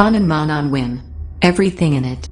On and win. Everything in it.